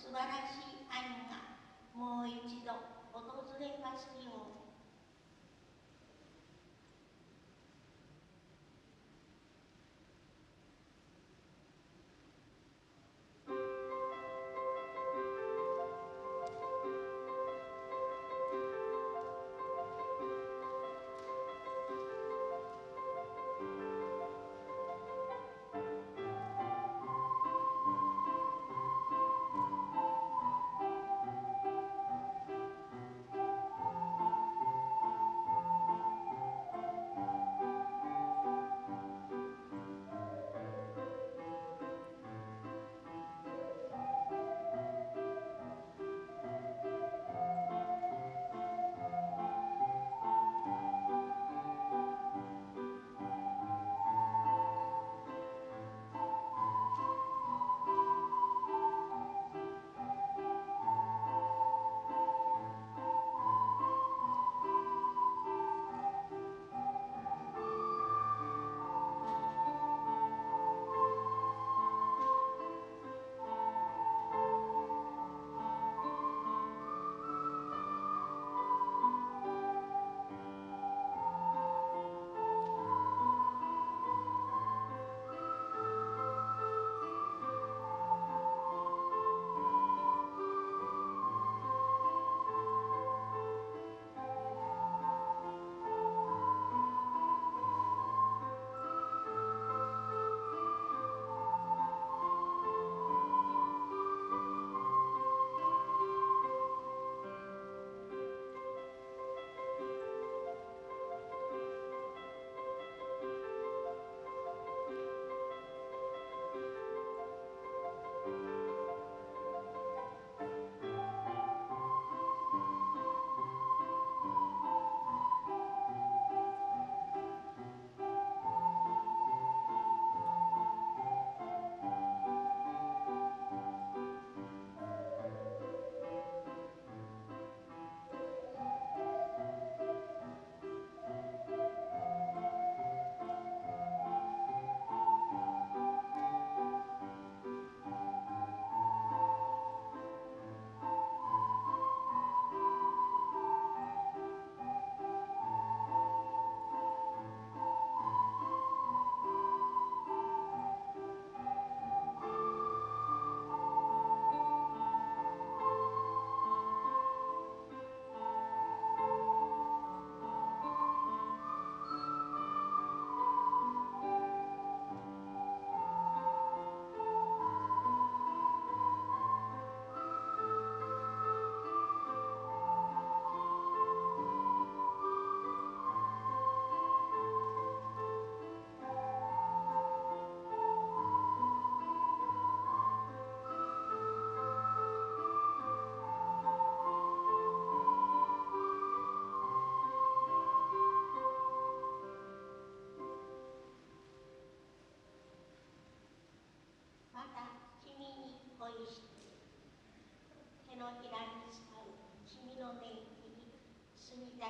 素晴らしい愛がもう一度訪れますよう開き誓う君の根に住みたい